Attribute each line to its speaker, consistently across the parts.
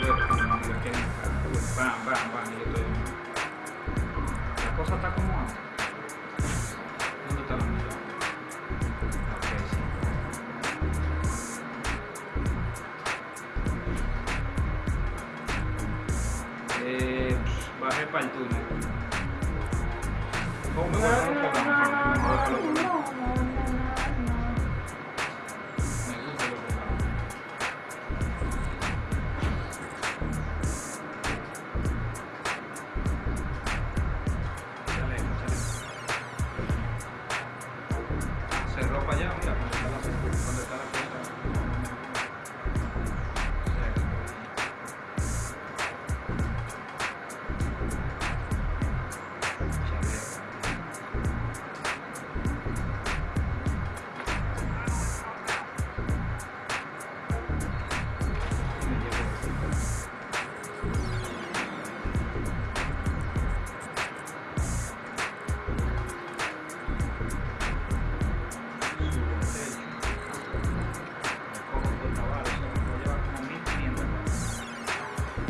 Speaker 1: bam, bam, bam, estoy. La cosa está como antes. ¿Dónde está la mira? Ok, sí. Eh, bajé para el túnel. Oh, me voy a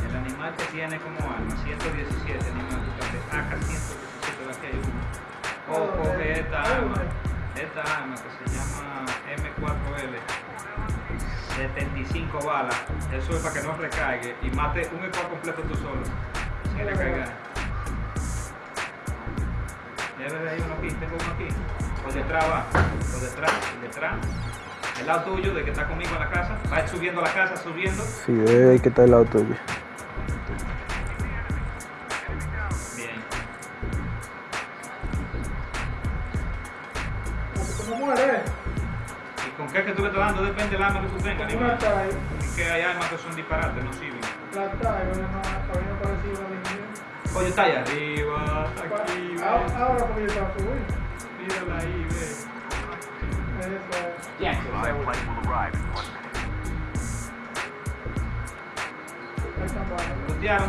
Speaker 1: El animal que tiene como arma 117 animal, fíjate, AK 117 la que hay uno. O coge esta arma, esta arma que se llama M4L. 75 balas, eso es para que no recargue y mate un equipo completo tú solo, sin recargar. Ya ves, hay uno aquí, tengo uno aquí. Por detrás va, por detrás, por detrás. El lado tuyo, de que está conmigo en la casa. Va subiendo a la casa, subiendo.
Speaker 2: Sí, debe ahí que está el lado tuyo.
Speaker 1: Bien.
Speaker 3: ¿Cómo muere?
Speaker 1: ¿Y con qué es que tú le estás dando? Depende del arma que tú tengas, Es que hay armas que son disparates, no sirven.
Speaker 3: la trae, no, todavía no parecía una
Speaker 1: Oye, está allá arriba, está aquí,
Speaker 3: Ahora ahora porque yo estaba subiendo.
Speaker 4: Yes,
Speaker 5: Live flight will arrive in one minute.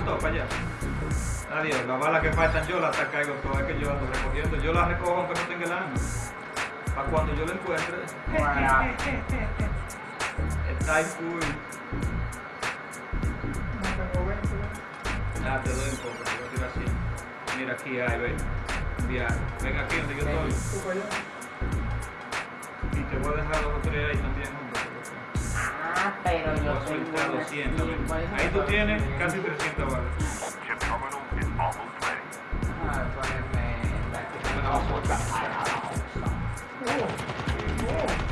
Speaker 1: Todo para allá. Adiós, las balas que faltan yo las caigo todas, que yo ando recogiendo. Yo las recojo aunque no tenga el arma. Para cuando yo la encuentre. Está
Speaker 3: 20.
Speaker 1: Ah, te doy un poco, te voy a tirar así. Mira aquí, ahí, ve. Enviar. Ven aquí donde yo estoy. Y te voy a dejar los otros ahí también, hombre.
Speaker 4: Ah, pero
Speaker 1: Voy
Speaker 4: yo
Speaker 1: a soltar
Speaker 4: tengo
Speaker 1: 200. ven.
Speaker 4: ¿cuál es
Speaker 1: Ahí tú tienes casi 300 balas.
Speaker 4: Ah.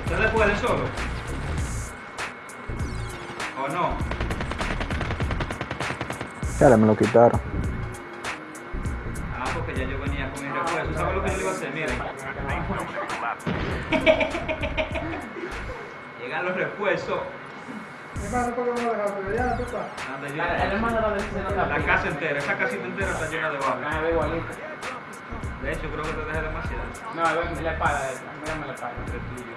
Speaker 1: ¿Ustedes pueden solo? ¿O no?
Speaker 2: Ya me lo quitaron.
Speaker 1: lo
Speaker 4: dice en otra
Speaker 1: La
Speaker 4: película.
Speaker 1: casa entera, esa casita entera está llena de balas.
Speaker 4: Ah.
Speaker 1: De hecho, creo que te dejé demasiado.
Speaker 4: No, ve la esta. Mírame la espada.
Speaker 1: Entre tuyo.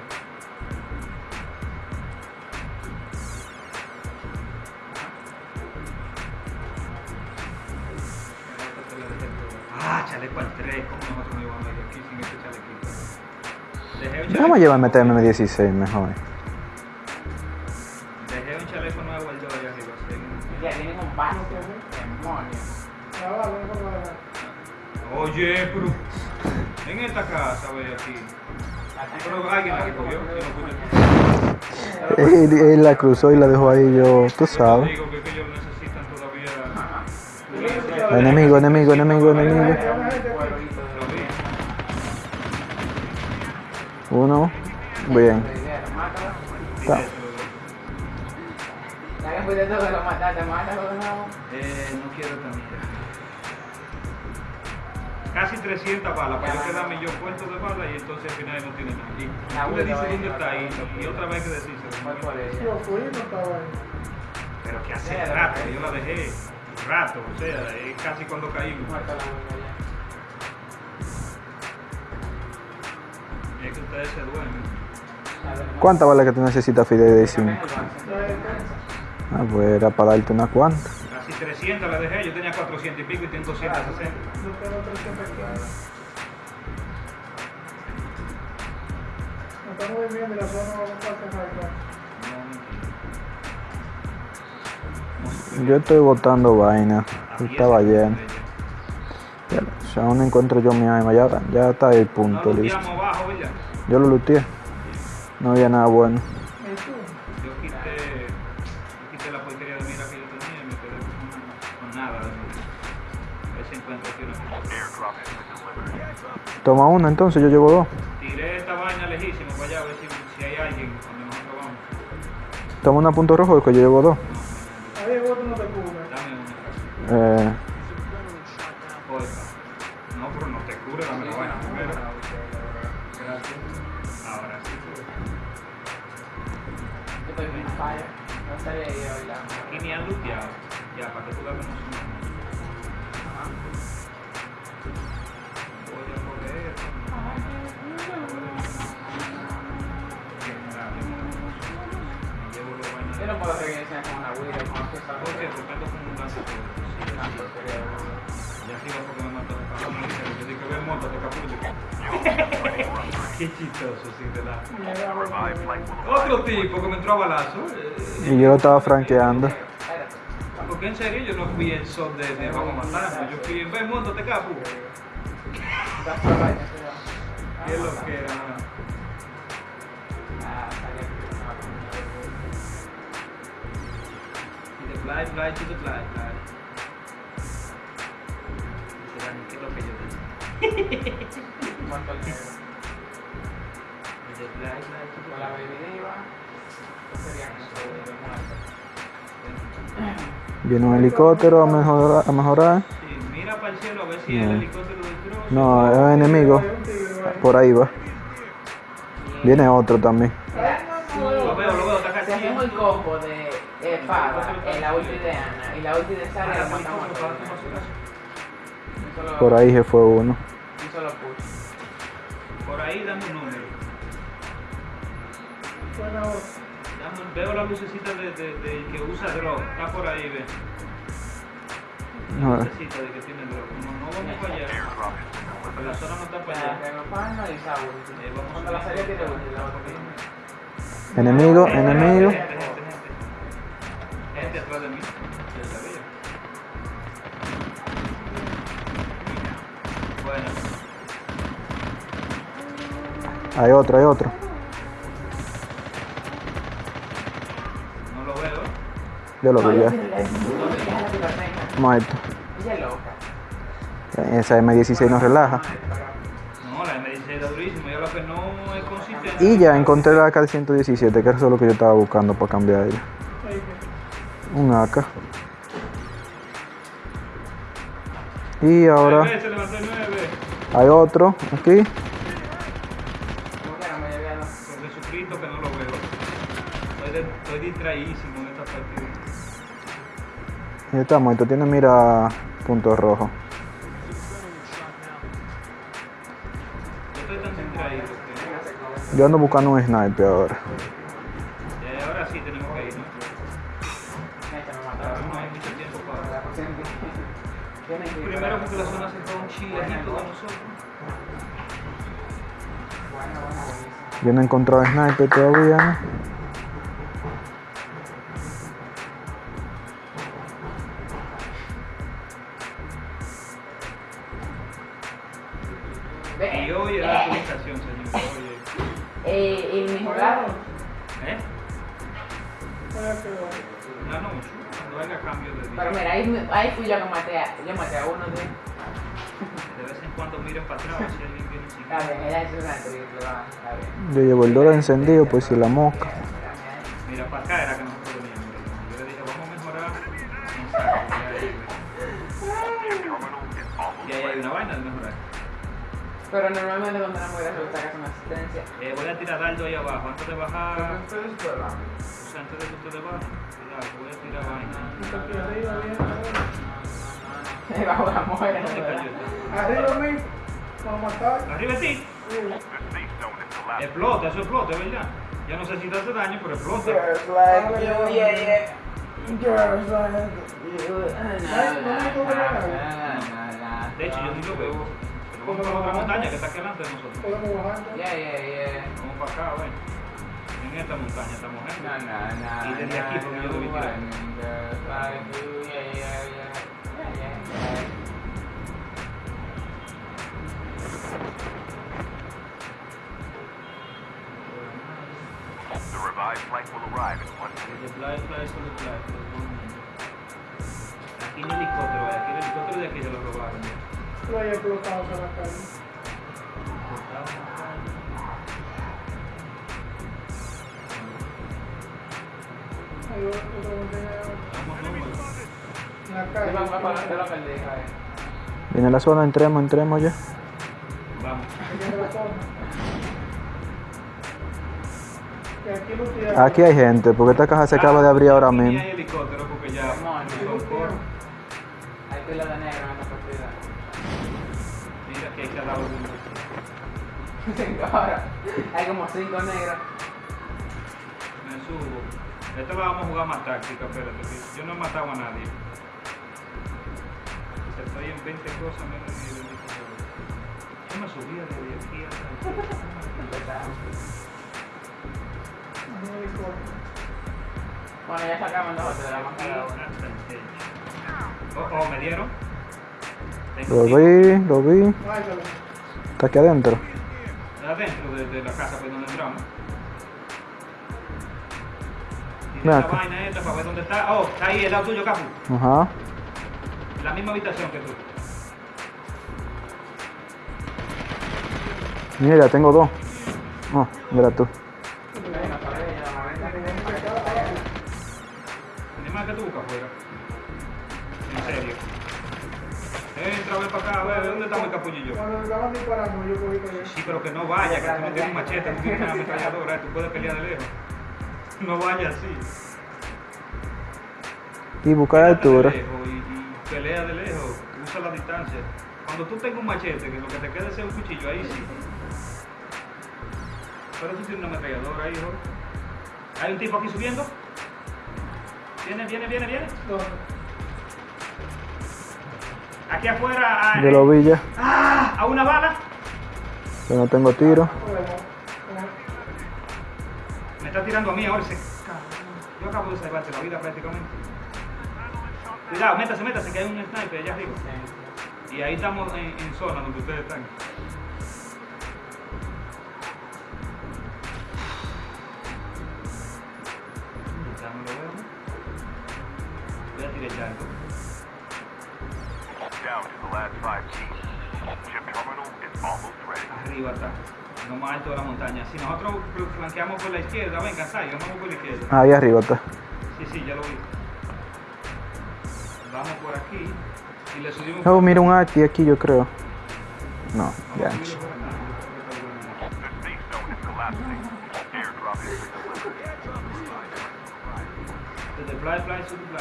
Speaker 1: Ah, chaleco al 3. ¿Cómo nosotros aquí sin este chalequito?
Speaker 2: Déjame llevarme TM16 mejor.
Speaker 1: Dejé un chaleco nuevo al 2 allá arriba.
Speaker 4: Ya tienen un vaso. Demonios.
Speaker 1: Oye, pero en esta casa, ve aquí. Pero alguien la recogió. si no yo.
Speaker 2: Él, él la cruzó y la dejó ahí yo, tú
Speaker 1: Yo
Speaker 2: sabes.
Speaker 1: digo que, que ellos necesitan todavía.
Speaker 2: Enemigo, enemigo, enemigo, enemigo. Uno. Bien.
Speaker 4: Mátalo.
Speaker 2: Está.
Speaker 1: Eh, no quiero también. Casi 300 balas para yo quedarme yo puesto de balas y entonces al final no tiene nada. Y
Speaker 4: La
Speaker 1: tú le dices dónde está ahí y otra vez que
Speaker 3: ahí.
Speaker 1: Pero que hace rato, yo la dejé. Rato, o sea, es casi cuando caímos.
Speaker 2: ¿Cuántas balas que tú necesitas, Fidel de 5?
Speaker 3: Ya, ya.
Speaker 2: Ah, pues era para darte unas cuantas.
Speaker 1: Casi 300 la dejé, yo tenía 400 y pico y tengo 260.
Speaker 3: Yo tengo 315. No estamos viviendo y la zona va a estar cerrada.
Speaker 2: Yo estoy botando vaina. Estaba lleno. Ya, aún no encuentro yo mi alma, ya, ya está el punto listo. Yo lo luteé. No había nada bueno.
Speaker 1: Yo quité, yo quité la porquería de mira que yo tenía y me quedé con, con nada si encuentro aquí una.
Speaker 2: Toma una entonces, yo llevo dos.
Speaker 1: Tiré esta vaina lejísimo para allá a ver si, si hay alguien donde nosotros vamos.
Speaker 2: Toma una punto rojo que yo llevo dos.
Speaker 3: Ahí el otro no te cubre.
Speaker 1: Dame una.
Speaker 2: Eh,
Speaker 1: Qué chistoso.
Speaker 5: Revived flight will
Speaker 1: Otro tipo que me entró a balazo. eh,
Speaker 2: y yo lo estaba franqueando.
Speaker 1: Porque en serio yo no fui el sol de, de vamos a matarnos. Yo fui, ve, montate
Speaker 4: vaina, pero.
Speaker 1: ¿Qué es lo que era? Fly, fly.
Speaker 2: Viene un helicóptero a mejorar. A mejorar.
Speaker 1: Sí, mira para el cielo a ver si el
Speaker 2: No.
Speaker 1: helicóptero.
Speaker 2: No, es enemigo. Por ahí va. Viene otro también.
Speaker 4: El combo de eh, la ulti de Ana y la ulti de Sara,
Speaker 2: Por ahí se fue uno.
Speaker 4: Un solo push.
Speaker 1: Por ahí dame un número. Dame veo la lucecita de, de, de que usa drone. Está por ahí, ve. La
Speaker 2: No,
Speaker 1: lucecita de que tiene. No, no vamos para allá. Porque la zona no está para allá.
Speaker 4: Renofano y esa ulti.
Speaker 1: Vamos
Speaker 4: Cuando
Speaker 1: a
Speaker 4: la
Speaker 1: ver.
Speaker 4: salida tiene ulti, la otra tiene.
Speaker 2: Enemigo, enemigo. Hay otro, hay otro.
Speaker 1: no lo veo.
Speaker 2: Yo lo vi ya. Muerto. Esa M16 nos relaja. Y ya encontré la AK-117, que eso es lo que yo estaba buscando para cambiar ella. Un AK. Y ahora
Speaker 1: Nueve, Se levantó el 9.
Speaker 2: hay otro aquí.
Speaker 4: ¿Cómo que no me llevé a los-
Speaker 1: Por Jesucristo que no lo veo. Estoy, distraídísimo en esta partida.
Speaker 2: Y está muerto, tiene mira punto rojo.
Speaker 1: Yo
Speaker 2: ando buscando un sniper ahora.
Speaker 1: Eh, ahora sí tenemos que ir, ¿no? Primero porque la zona se fue un chilenito de nosotros.
Speaker 2: Yo no he encontrado sniper todavía, ¿no?
Speaker 1: Y hoy es la actualización, señor.
Speaker 4: Eh, el mejorado.
Speaker 1: ¿Eh? No, no, cuando haya cambio de
Speaker 4: Pero mira, ahí, ahí fui yo que maté a, yo maté a uno de
Speaker 1: De vez en cuando miren para atrás a.
Speaker 4: Está bien, ella es una va.
Speaker 2: Yo llevo el dólar encendido, pues si la mosca.
Speaker 1: Mira, para acá era que nosotros veníamos. Yo le dije, vamos a mejorar. Y ahí hay una vaina de mejorar.
Speaker 4: Pero normalmente cuando una mujer resulta que es una asistencia.
Speaker 1: Eh, voy a tirar dardo ahí abajo. Antes de bajar,
Speaker 4: Ustedes pueblan.
Speaker 1: o sea, antes de que ustedes bajen, voy a tirar vaina.
Speaker 3: Arriba, bien, arriba.
Speaker 4: Bajo la mujer.
Speaker 3: Arriba mismo. Para matar.
Speaker 1: Arriba ti. Explota, eso explota, ¿verdad? Yo no sé si te hace daño, pero explota.
Speaker 3: Girls like you, yeah, yeah. Girls like you,
Speaker 1: De hecho, yo ni lo veo. Vamos para la otra montaña que está aquí delante de nosotros.
Speaker 3: Podemos bajar.
Speaker 4: Yeah, yeah, yeah.
Speaker 1: Vamos para acá, bueno. En esta montaña estamos en.
Speaker 4: Na, na, na,
Speaker 1: Y desde aquí, porque yo debí tirar.
Speaker 4: Yeah, yeah, yeah. Yeah, yeah, yeah.
Speaker 5: The revived flight will arrive in one minute.
Speaker 1: Desde Playa, Playa, solo Playa. Aquí no hay helicóptero. Aquí el helicóptero de aquí se lo robaron.
Speaker 3: Lo a la calle.
Speaker 1: Calle.
Speaker 4: eh.
Speaker 2: Viene la zona, entremos, entremos ya.
Speaker 1: Vamos.
Speaker 3: Aquí
Speaker 2: hay gente, porque esta caja se acaba de abrir ahora
Speaker 1: ni
Speaker 2: mismo.
Speaker 4: Ahora, hay como cinco negros.
Speaker 1: Me subo. Esta la vamos a jugar más táctica, espérate. Yo no he matado a nadie. Estoy en 20 cosas menos de 20 cosas. Yo me subía desde aquí hasta.
Speaker 4: Bueno, ya sacamos dos de la más cada uno.
Speaker 1: Hasta el techo. Oh, oh, me dieron.
Speaker 2: Lo vi, lo vi. Está aquí adentro.
Speaker 1: Adentro de, de la casa pues donde entramos. Tiene la
Speaker 2: acá.
Speaker 1: vaina esta para ver dónde está. Oh, está ahí, el lado tuyo, Capu.
Speaker 2: Ajá.
Speaker 1: La misma habitación que tú.
Speaker 2: Mira, tengo dos. Oh, mira tú.
Speaker 3: Cuando estaban disparando, yo cogí para allá.
Speaker 1: Sí, pero que no vaya, que tú no tienes un machete, tú tienes una ametralladora, tú puedes pelear de lejos. No vaya así.
Speaker 2: Y buscar
Speaker 1: Quédate de
Speaker 2: altura.
Speaker 1: lejos y, y pelea de lejos, usa la distancia. Cuando tú tengas un machete, que lo que te quede sea un cuchillo, ahí sí. Pero tú tienes una ametralladora ahí, hijo. Hay un tipo aquí subiendo. Viene, viene, viene, viene. Aquí afuera, a,
Speaker 2: Yo lo vi ya.
Speaker 1: ¡Ah! a una bala.
Speaker 2: Yo no tengo tiro.
Speaker 1: Me está tirando a mí ahora ese. Yo acabo de salvarte la vida prácticamente. Cuidado, métase, métase, que hay un sniper allá arriba. Y ahí estamos en, en zona donde ustedes están. Arriba está. Lo más alto de la montaña. Si nosotros flanqueamos por la izquierda, venga, Sai, vamos por la izquierda.
Speaker 2: Ahí arriba está.
Speaker 1: Sí, sí, ya lo vi. Vamos por aquí y le subimos.
Speaker 2: Oh, mira un Ati aquí, yo creo. No,
Speaker 1: Vamos
Speaker 2: ya.
Speaker 1: aquí. Fly, Fly, Super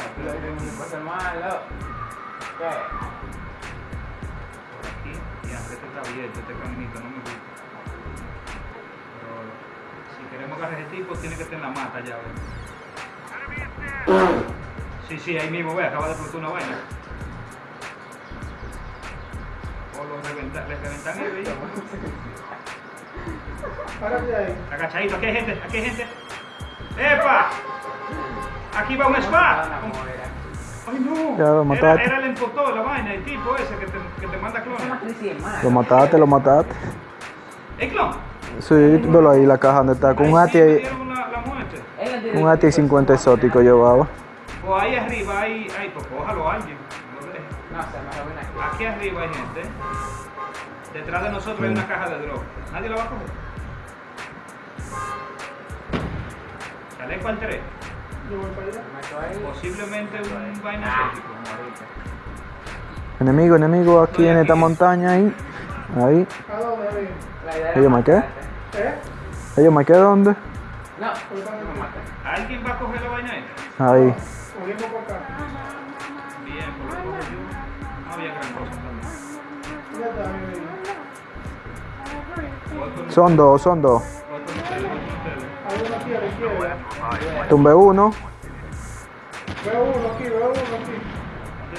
Speaker 1: Fly. Está abierto, este caminito, no me gusta. Pero si queremos agarrar ese tipo, tiene que estar en la mata ya, ¿ves? Sí, sí, ahí mismo, ve, acaba de explotar una vaina. O lo reventan, le reventan el vehículo.
Speaker 3: Párate ahí.
Speaker 1: Agachadito, aquí hay gente, aquí hay gente. ¡Epa! Aquí va un spa. ¡Ay, no!
Speaker 2: Ya lo
Speaker 1: Era,
Speaker 2: mataste.
Speaker 1: era el empotor, la vaina, el tipo ese que te, que te manda
Speaker 4: mala.
Speaker 2: Lo mataste, lo mataste.
Speaker 1: ¿El clon?
Speaker 2: Sí, velo ahí la caja donde está. Con un
Speaker 1: Ahí
Speaker 2: ATI, un ATI 50 exótico llevaba.
Speaker 1: O ahí arriba hay, hay pues cójalo a alguien. no
Speaker 4: se me aquí.
Speaker 1: Aquí arriba hay gente. Detrás de nosotros hay una caja de droga. ¿Nadie la va a coger? Chaleco al 3. Posiblemente un vaina
Speaker 4: Ah, ahorita.
Speaker 2: Enemigo, enemigo aquí en esta montaña ahí. Ahí.
Speaker 4: Era
Speaker 2: ¿me qué?
Speaker 3: ¿Eh?
Speaker 2: Ellos me quedé dónde?
Speaker 4: No, no me maté.
Speaker 1: ¿Alguien va a coger la vaina esta?
Speaker 2: Ahí.
Speaker 3: Cogimos por acá.
Speaker 1: Bien, por lo yo. No había gran cosa también.
Speaker 2: Son dos, son dos.
Speaker 3: Hay uno aquí a la izquierda.
Speaker 2: Tumbé uno.
Speaker 3: Veo uno aquí, veo uno aquí.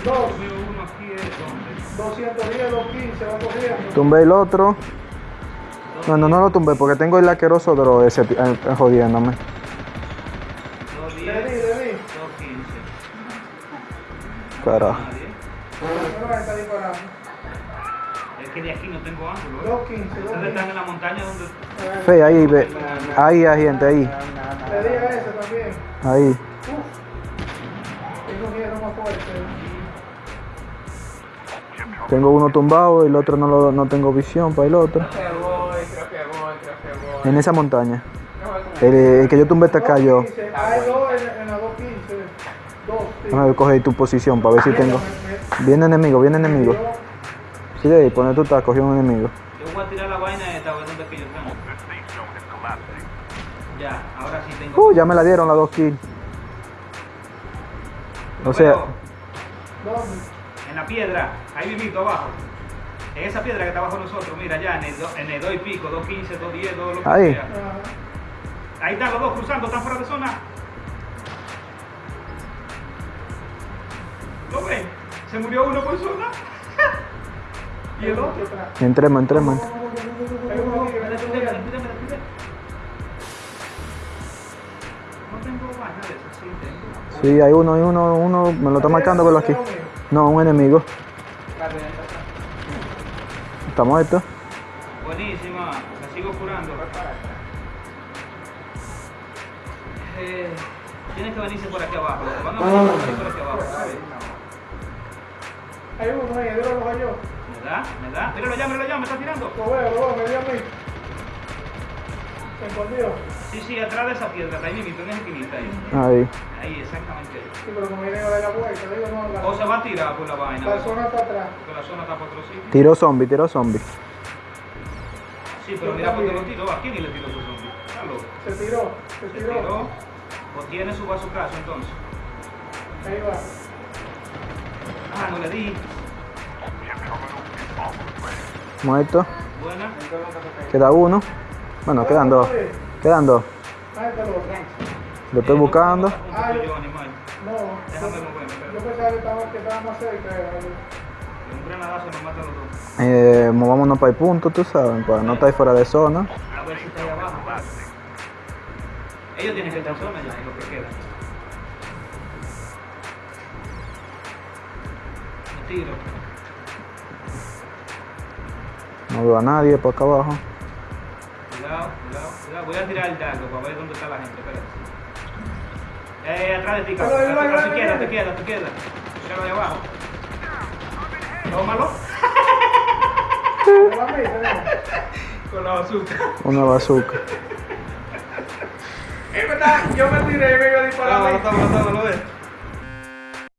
Speaker 3: Dos.
Speaker 1: Veo uno aquí es donde.
Speaker 3: 210, 215, va corriendo.
Speaker 2: Tumbé el otro. No, no, no lo tumbé porque tengo el asqueroso dro ese eh, eh, jodiéndome.
Speaker 1: 210,
Speaker 3: Le di, le di.
Speaker 1: 215.
Speaker 2: Carajo.
Speaker 1: Nadie.
Speaker 3: No me está disparando.
Speaker 1: Es que de aquí no tengo ángulo. ¿eh?
Speaker 3: 215,
Speaker 1: Ustedes están en la montaña donde.
Speaker 2: Fe, ahí, ve. Ahí hay gente, ahí.
Speaker 3: Le también.
Speaker 2: Ahí.
Speaker 3: Uf. Tengo miedo más fuerte.
Speaker 2: Tengo uno tumbado y el otro no, lo, no tengo visión para el otro. En esa montaña.
Speaker 4: Voy con
Speaker 2: El, el que yo tumbé está acá yo.
Speaker 3: 215, Hay dos en, en la 215. Dos, sí.
Speaker 2: Déjame coger tu posición para ver si tengo. Viene enemigo, viene enemigo. Sí, ahí, pone tú estás, cogió un enemigo. Uh, ya me la dieron las dos kills. O sea,
Speaker 3: ¿Dónde?
Speaker 1: En la piedra, ahí vivito abajo. En esa piedra que está abajo nosotros, mira, ya en el, do- en el 2 y pico, 215, 210, 2 lo que
Speaker 2: Ahí.
Speaker 1: sea. Ahí están los dos cruzando, están fuera de zona. ¿Lo ven? Se murió uno por zona. y el otro.
Speaker 2: entremos, entremos.
Speaker 1: Sí,
Speaker 2: hay uno, hay uno, uno, me lo está marcando, velo aquí. No, un enemigo. Está muerto.
Speaker 1: Buenísima, la sigo curando. Eh, tienen que venirse por aquí abajo. Van a venir por aquí, abajo.
Speaker 3: Hay uno ahí, yo lo cojo yo.
Speaker 1: ¿Me da? ¿Me da? Míralo ya, míralo ya, me está tirando.
Speaker 3: Lo veo, lo veo, me dio a mí. Escondido.
Speaker 1: Sí, sí, atrás de esa piedra, está ahí mismo, en esa esquinita ahí.
Speaker 2: Ahí.
Speaker 1: Ahí, exactamente ahí.
Speaker 3: Sí, pero como viene a dar la vuelta, digo, no, la,
Speaker 1: O se va a tirar por la vaina.
Speaker 3: la zona está atrás.
Speaker 1: Porque la zona está por otro sitio.
Speaker 2: Tiró zombie, tiró zombie.
Speaker 1: Sí, pero mira por qué lo tiró. ¿A quién ni le tiró su zombie?
Speaker 3: Se tiró, se
Speaker 1: Se
Speaker 3: tiró.
Speaker 1: tiró. O tiene su bazucazo entonces.
Speaker 3: Ahí va.
Speaker 1: Ah, no le di.
Speaker 2: Muerto.
Speaker 1: Buena.
Speaker 2: Queda uno. Bueno, quedan dos. Quedan dos.
Speaker 3: Está loco.
Speaker 2: Lo estoy buscando.
Speaker 1: Yo.
Speaker 3: No,
Speaker 1: Déjame
Speaker 3: yo, pensaba que cerca.
Speaker 1: Un granadazo nos mata los dos.
Speaker 2: Eh, movámonos para el punto, tú sabes, para no estar fuera de zona.
Speaker 1: A ver si está ahí abajo. Ellos tienen que estar en zona ya, lo que queda. Me tiro.
Speaker 2: No veo a nadie por acá abajo.
Speaker 1: Cuidado, cuidado, cuidado. Voy a tirar el dardo para ver dónde está la gente. Espérate. Eh, atrás de ti,
Speaker 3: va,
Speaker 1: a tu
Speaker 3: ahí
Speaker 1: izquierda, a tu izquierda, a tu izquierda. Míralo ahí abajo. Tómalo. Con la bazooka.
Speaker 2: Una bazooka.
Speaker 3: Yo me tiré y me iba a disparar. a mí.
Speaker 1: Tómalo, tómalo, tómalo, ve.